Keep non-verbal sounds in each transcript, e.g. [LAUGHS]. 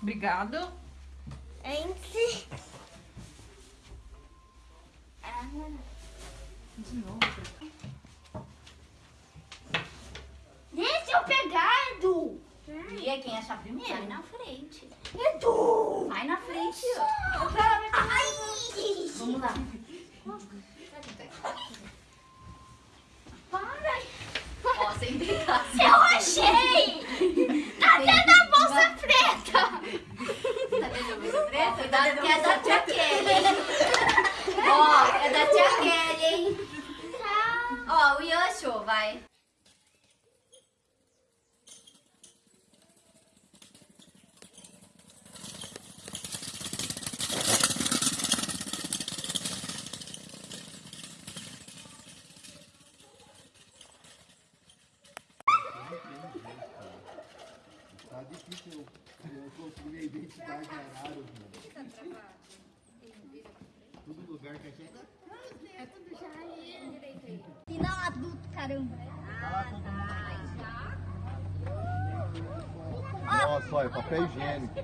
Obrigado. Entre. Ah. De novo. Deixa eu pegar, Edu. é quem acha primeiro? Sai Vai na frente. Edu! Vai na frente. Ai. Vamos lá. Para. Ó, sem brincar. Seu aqui que eu, eu construí a identidade arara, Todo lugar que a gente... E Final adulto, caramba. Ah, tá. Nossa, olha, papel higiênico.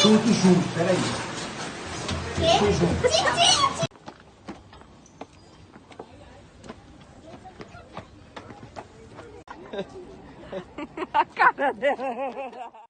Que ir com um adulto junto, peraí. [LAUGHS] Tem que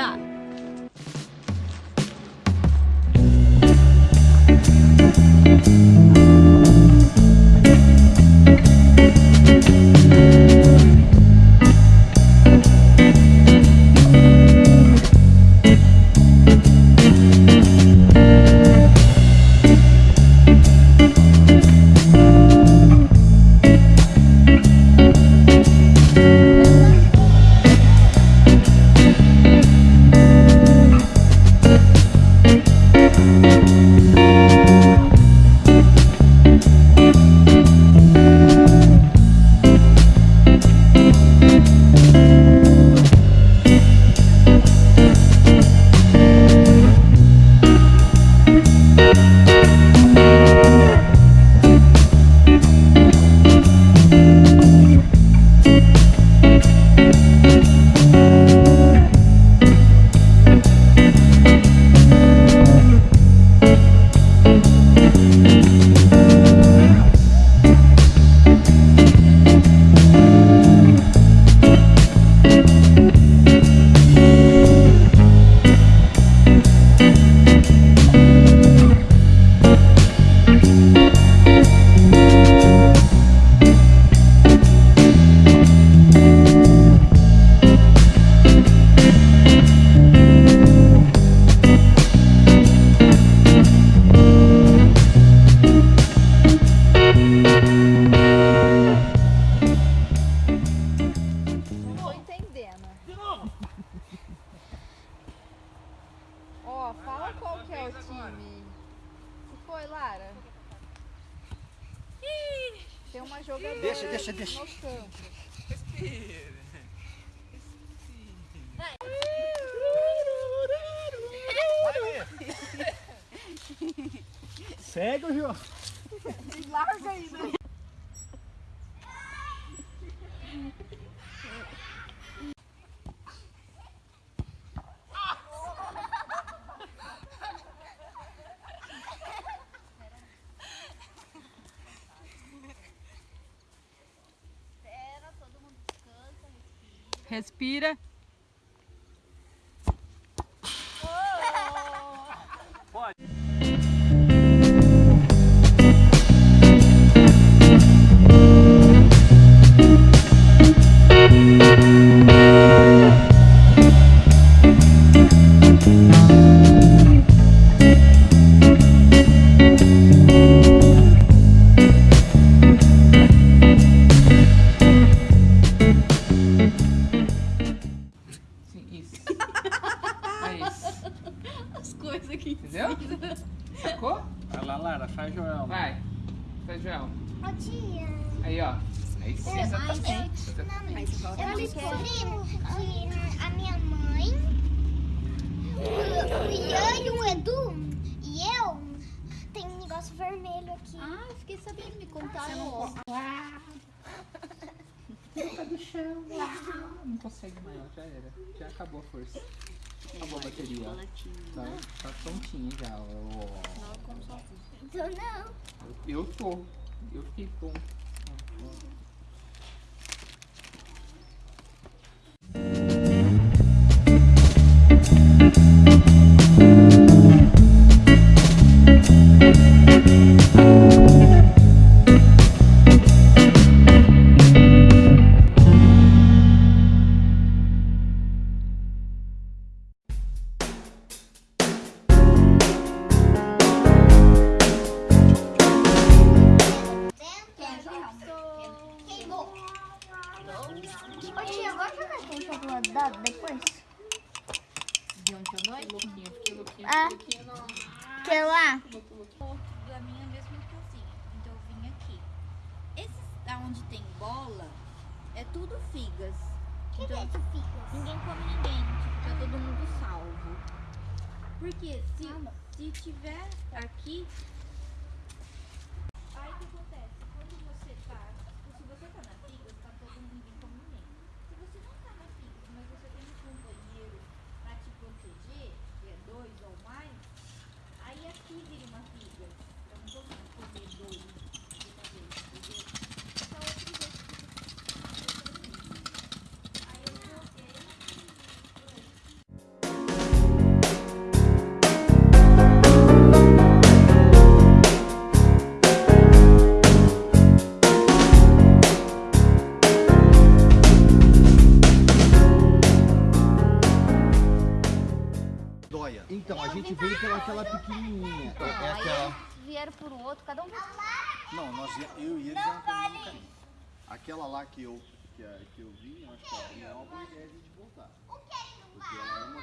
acabou? Que o. Que foi, Lara? Tem uma jogadora Deixa, deixa, deixa. no campo. Segue o João. Espera, todo mundo descansa, Respira. Descobri que a minha mãe, o Ian e o Edu e eu tem um negócio vermelho aqui. Ah, eu fiquei sabendo, me contaram. ó. Tá do chão. Não consegue mais, já era. Já acabou a força. Acabou a bateria. Tá, tá prontinho já. ó. Então não. Eu tô. Eu fiquei pronto. Depois? De ontem à noite? Ah, que lá? da minha mesma cozinha. Então eu vim aqui. Esses da onde tem bola é tudo figas. Que, que é de ficas? Ninguém come ninguém, tipo, tá todo mundo salvo. Porque se, se tiver aqui. Nós, eu e eles mesmo caminho. Aquela lá que eu, que, a- que eu vi, eu acho que é uma boa ideia a gente voltar. Porque ela é uma